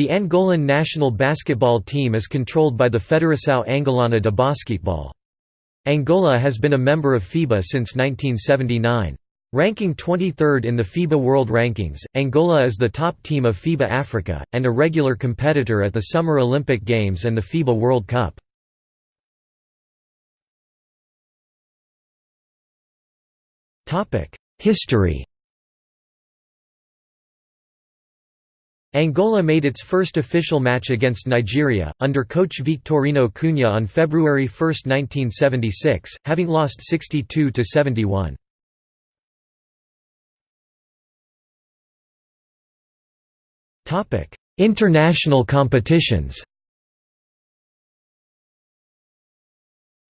The Angolan national basketball team is controlled by the Federação Angolana de Basquetebol. Angola has been a member of FIBA since 1979. Ranking 23rd in the FIBA World Rankings, Angola is the top team of FIBA Africa, and a regular competitor at the Summer Olympic Games and the FIBA World Cup. History Angola made its first official match against Nigeria, under coach Victorino Cunha on February 1, 1976, having lost 62–71. International competitions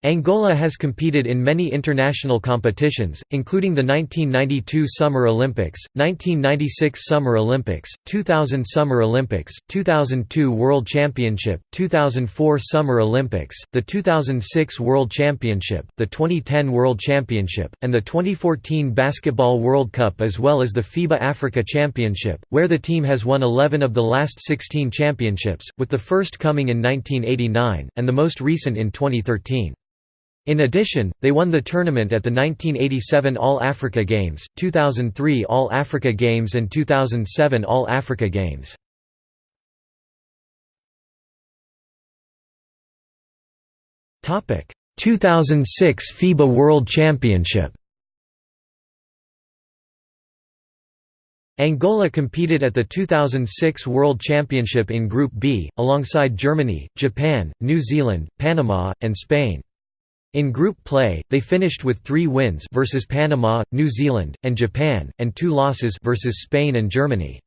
Angola has competed in many international competitions, including the 1992 Summer Olympics, 1996 Summer Olympics, 2000 Summer Olympics, 2002 World Championship, 2004 Summer Olympics, the 2006 World Championship, the 2010 World Championship, and the 2014 Basketball World Cup as well as the FIBA Africa Championship, where the team has won 11 of the last 16 championships, with the first coming in 1989, and the most recent in 2013. In addition, they won the tournament at the 1987 All-Africa Games, 2003 All-Africa Games and 2007 All-Africa Games. Topic: 2006 FIBA World Championship. Angola competed at the 2006 World Championship in Group B, alongside Germany, Japan, New Zealand, Panama, and Spain. In group play, they finished with 3 wins versus Panama, New Zealand, and Japan, and 2 losses versus Spain and Germany.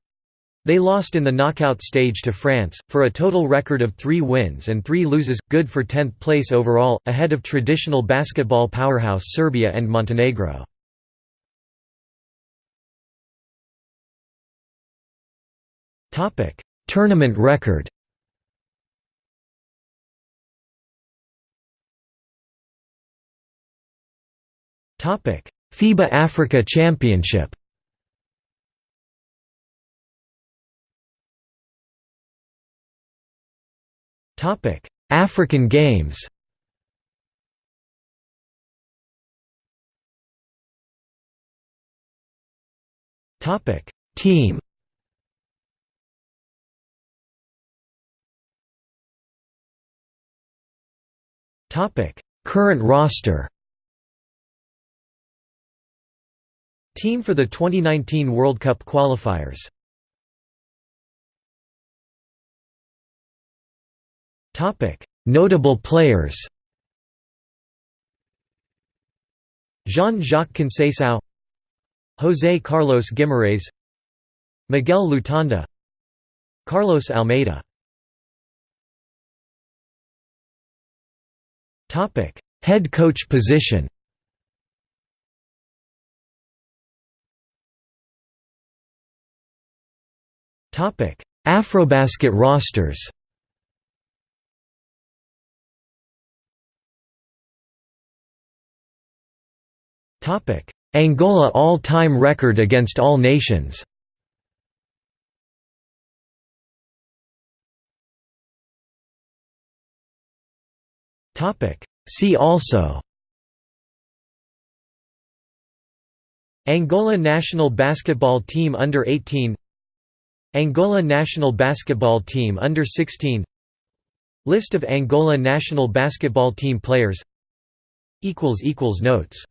They lost in the knockout stage to France, for a total record of 3 wins and 3 loses, good for 10th place overall, ahead of traditional basketball powerhouse Serbia and Montenegro. Tournament record FIBA Africa Championship Topic: African Games Topic. Team Topic. Current roster Team for the 2019 World Cup qualifiers. Notable players. Jean-Jacques Conceição José Carlos Guimarães. Miguel Lutonda. Carlos Almeida. Head coach position Afrobasket rosters. Topic: Angola all-time record against all nations. Topic: See also. Angola national basketball team under 18 Angola national basketball team under 16 List of Angola national basketball team players. Notes